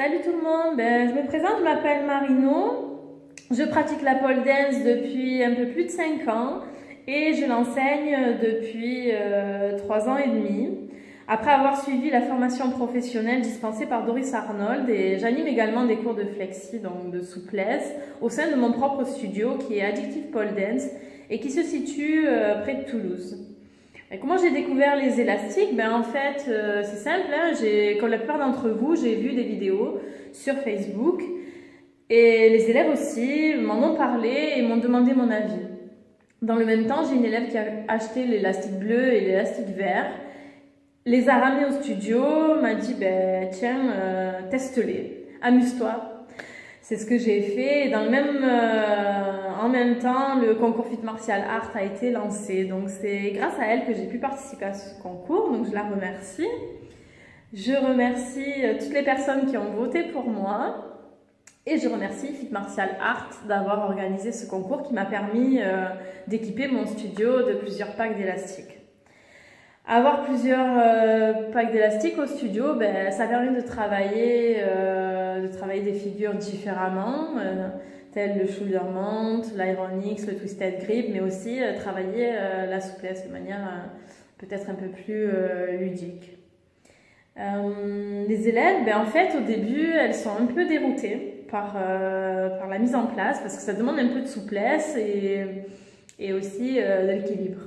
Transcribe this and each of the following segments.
Salut tout le monde, ben, je me présente, je m'appelle Marino. Je pratique la pole dance depuis un peu plus de 5 ans et je l'enseigne depuis euh, 3 ans et demi. Après avoir suivi la formation professionnelle dispensée par Doris Arnold et j'anime également des cours de flexi, donc de souplesse, au sein de mon propre studio qui est Addictive Pole Dance et qui se situe euh, près de Toulouse. Comment j'ai découvert les élastiques? Ben En fait, euh, c'est simple. Hein, comme la plupart d'entre vous, j'ai vu des vidéos sur Facebook. Et les élèves aussi m'en ont parlé et m'ont demandé mon avis. Dans le même temps, j'ai une élève qui a acheté l'élastique bleu et l'élastique vert, les a ramenés au studio, m'a dit ben, tiens, euh, teste-les, amuse-toi, c'est ce que j'ai fait. dans le même, euh, en même temps, le concours Fit Martial Art a été lancé. Donc c'est grâce à elle que j'ai pu participer à ce concours. Donc je la remercie. Je remercie euh, toutes les personnes qui ont voté pour moi. Et je remercie Fit Martial Art d'avoir organisé ce concours qui m'a permis euh, d'équiper mon studio de plusieurs packs d'élastiques. Avoir plusieurs euh, packs d'élastique au studio, ben, ça permet de travailler, euh, de travailler des figures différemment, euh, telles le shoulder mount, l'ironix, le twisted grip, mais aussi travailler la souplesse de manière peut-être un peu plus ludique. les élèves, ben, en fait, au début, elles sont un peu déroutées par, par la mise en place, parce que ça demande un peu de souplesse et, et aussi de l'équilibre.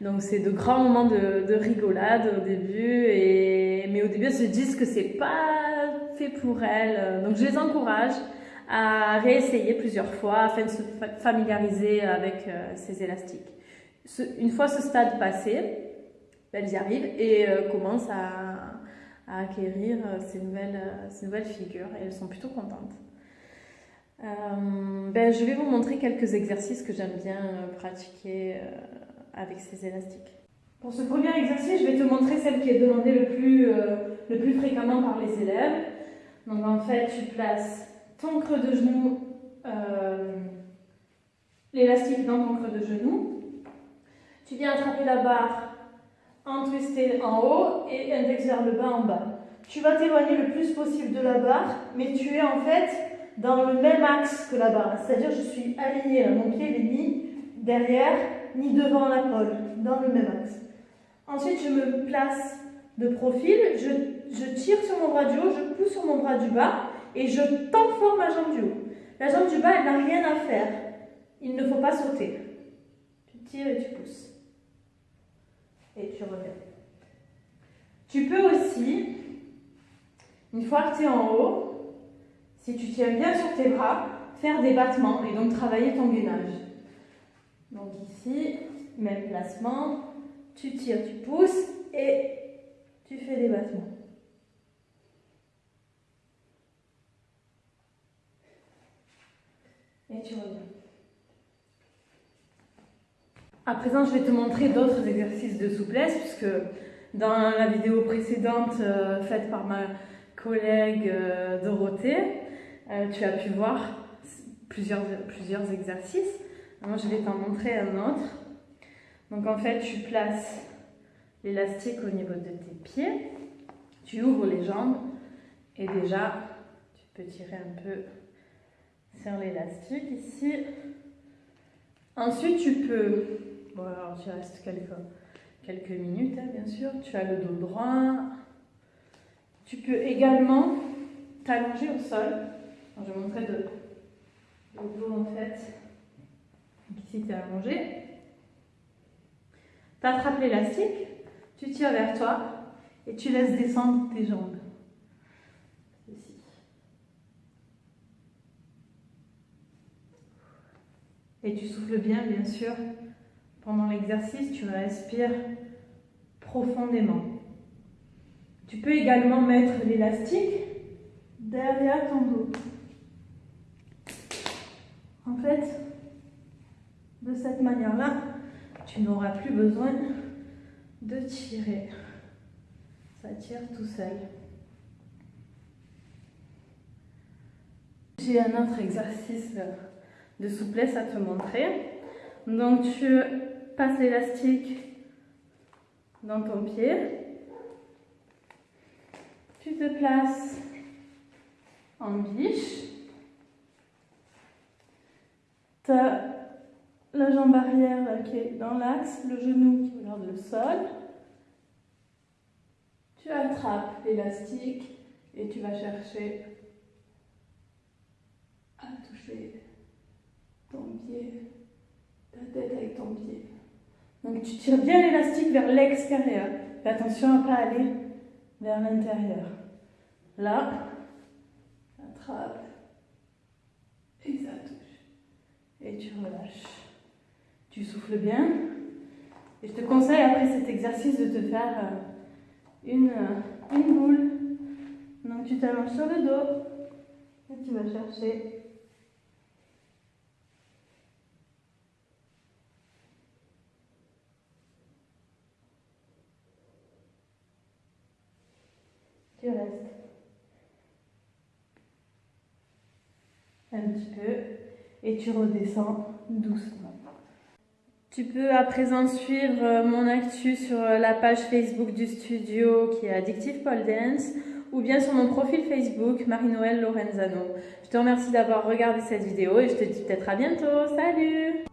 Donc c'est de grands moments de, rigolade au début, et, mais au début elles se disent que c'est pas fait pour elles. Donc je les encourage à réessayer plusieurs fois afin de se familiariser avec euh, ces élastiques. une fois ce stade passé, elles y arrivent et euh, commencent à, acquérir euh, ces nouvelles, ces nouvelles figures et elles sont plutôt contentes. ben, je vais vous montrer quelques exercices que j'aime bien pratiquer avec ces élastiques. Pour ce premier exercice, je vais te montrer celle qui est demandée le plus, euh, le plus fréquemment par les élèves. Donc en fait, tu places ton creux de genou, euh, l'élastique dans ton creux de genou. Tu viens attraper la barre en twisté en haut et index vers le bas en bas. Tu vas t'éloigner le plus possible de la barre, mais tu es en fait dans le même axe que la barre. C'est-à-dire je suis alignée, mon pied n'est ni derrière ni devant la pole, dans le même axe. Ensuite, je me place de profil, je, tire sur mon bras du haut, je pousse sur mon bras du bas et je tends fort ma jambe du haut. La jambe du bas, elle n'a rien à faire. Il ne faut pas sauter. Tu tires et tu pousses. Et tu reviens. Tu peux aussi, une fois que tu es en haut, si tu tiens bien sur tes bras, faire des battements et donc travailler ton gainage. Donc ici, même placement, tu tires, tu pousses et tu fais des battements. Et tu reviens. À présent, je vais te montrer d'autres exercices de souplesse puisque dans la vidéo précédente euh, faite par ma collègue euh, Dorothée, euh, tu as pu voir plusieurs, plusieurs exercices. Moi, je vais t'en montrer un autre. Donc, en fait, tu places l'élastique au niveau de tes pieds. Tu ouvres les jambes. Et déjà, tu peux tirer un peu sur l'élastique ici. Ensuite, tu peux... Bon, alors, tu restes quelques, minutes, hein, bien sûr. Tu as le dos droit. Tu peux également t'allonger au sol. je vais montrer de, le dos, en fait tu es allongé. Tu attrapes l'élastique, tu tires vers toi et tu laisses descendre tes jambes. Et tu souffles bien, bien sûr. Pendant l'exercice, tu respires profondément. Tu peux également mettre l'élastique derrière ton dos. En fait, cette manière-là, tu n'auras plus besoin de tirer. Ça tire tout seul. J'ai un autre exercice de souplesse à te montrer. Donc tu passes l'élastique dans ton pied. Tu te places en biche. Tu as jambe arrière qui est dans l'axe, le genou qui regarde le sol. Tu attrapes l'élastique et tu vas chercher à toucher ton pied, ta tête avec ton pied. Donc tu tires bien l'élastique vers l'extérieur. Attention à ne pas aller vers l'intérieur. Là, attrape et ça touche. Et tu relâches. Tu souffles bien. Et je te conseille après cet exercice de te faire euh, une, euh, une boule. Donc tu t'allonges sur le dos et tu vas chercher tu restes un petit peu et tu redescends doucement. Tu peux à présent suivre euh, mon actu sur euh, la page Facebook du studio qui est Addictive Pole Dance ou bien sur mon profil Facebook Marie-Noël Lorenzano. Je te remercie d'avoir regardé cette vidéo et je te dis peut-être à bientôt. Salut